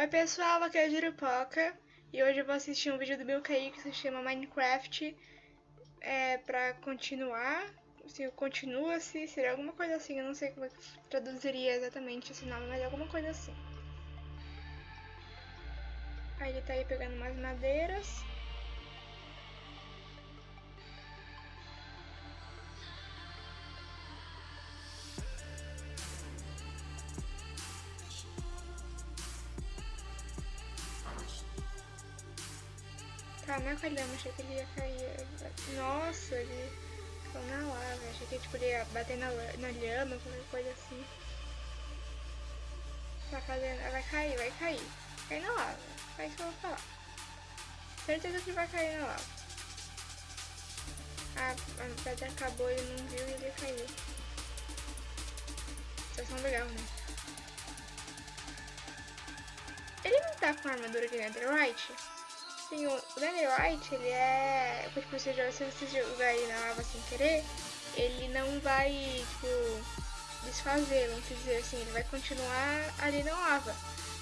Oi pessoal, aqui é a Jurupoca e hoje eu vou assistir um vídeo do meu Kaique que se chama Minecraft é, pra continuar, se continua-se, seria alguma coisa assim, eu não sei como é traduziria exatamente esse nome, mas alguma coisa assim. Aí ele tá aí pegando mais madeiras. Tá, não é com a lama, achei que ele ia cair. Nossa, ele ficou na lava. Achei que tipo, ele ia bater na, na lhama, qualquer coisa assim. Tá fazendo. Vai cair, vai cair. Cai na lava. É isso que eu vou falar. Certeza que vai cair na lava. Ah, a pedra acabou, ele não viu e ele caiu. Situação legal, né? Ele não tá com a armadura de Netherite? Sim, o Netherite, ele é... Tipo, se você jogar ele na lava sem querer, ele não vai, tipo, desfazer, vamos dizer assim. Ele vai continuar ali na lava.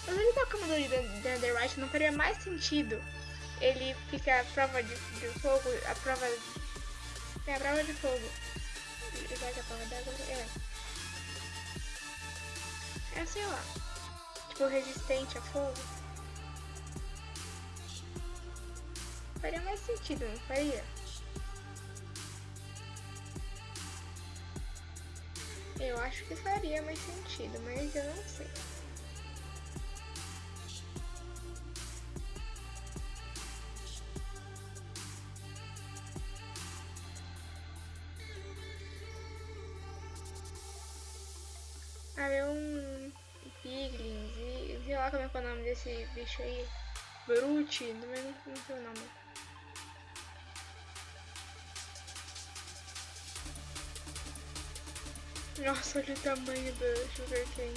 Mas ele tá com a armadura de Netherite, não faria mais sentido ele ficar a prova de, de fogo, a prova... É a prova de fogo. Vai que a prova d'água... É. É assim, ó. Tipo, resistente a fogo. Faria mais sentido, não faria? Eu acho que faria mais sentido, mas eu não sei. Ah, é um piglins e sei lá como é, é o nome desse bicho aí. Brute, não sei o nome. Nossa, olha o tamanho do sugarcane.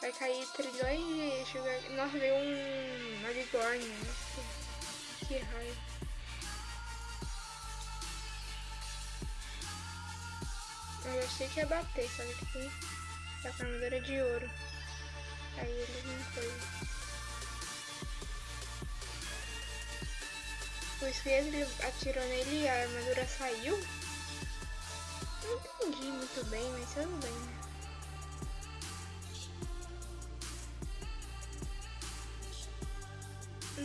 Vai cair trilhões de sugarcane. Nossa, veio um maligorne. Nossa, que raio. Eu achei que ia bater, só que tem a armadura de ouro. O Spears ele atirou nele e a armadura saiu? Não entendi muito bem, mas tudo bem, né?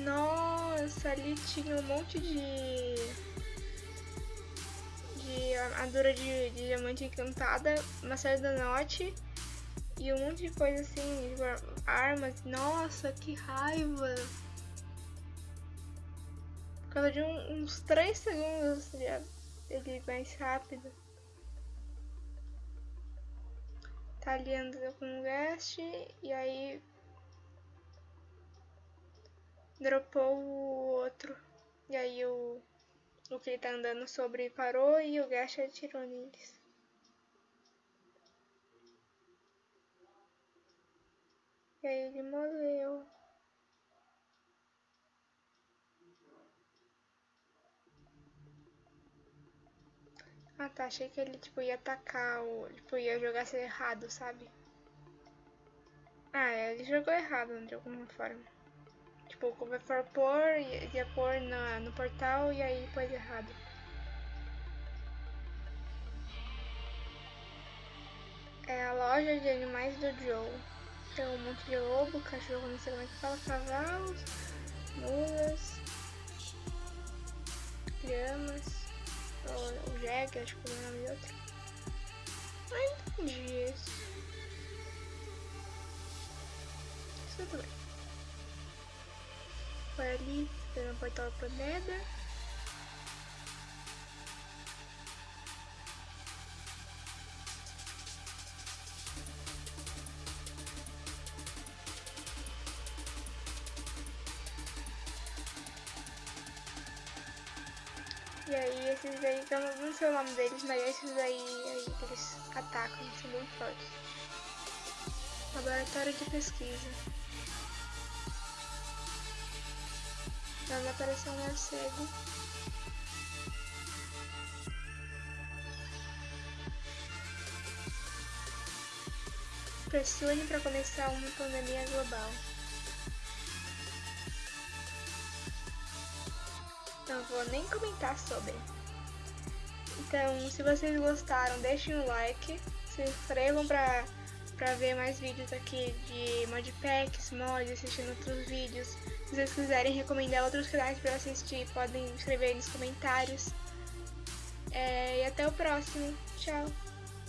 Nossa, ali tinha um monte de... De armadura de, de diamante encantada, uma série da note e um monte de coisa assim, tipo, armas. Nossa, que raiva! Por causa de um, uns 3 segundos ele mais rápido. Tá ali andando com o Guest e aí dropou o outro. E aí o, o que ele tá andando sobre parou e o Guest atirou neles. E aí ele morreu. Ah tá, achei que ele tipo ia atacar ou tipo, ia jogar ser errado, sabe? Ah, é, ele jogou errado de alguma forma. Tipo, como for pôr, ia pôr na, no portal e aí pôs errado. É a loja de animais do Joe. Tem um monte de lobo, cachorro, não sei como é que fala, cavalos, acho que é o nome de outro. Não entendi isso. Isso tudo bem. Foi ali, pegando o portal pro Nether. E aí esses aí, eu não, não sei o nome deles, mas esses aí, aí eles atacam, são bem fortes. Laboratório de pesquisa. Vai me aparecer um morcego. Pressione para começar uma pandemia global. Não vou nem comentar sobre. Então, se vocês gostaram, deixem um like, se inscrevam para para ver mais vídeos aqui de modpacks, mods, assistindo outros vídeos. Se vocês quiserem recomendar outros canais para assistir, podem escrever nos comentários. É, e até o próximo. Tchau!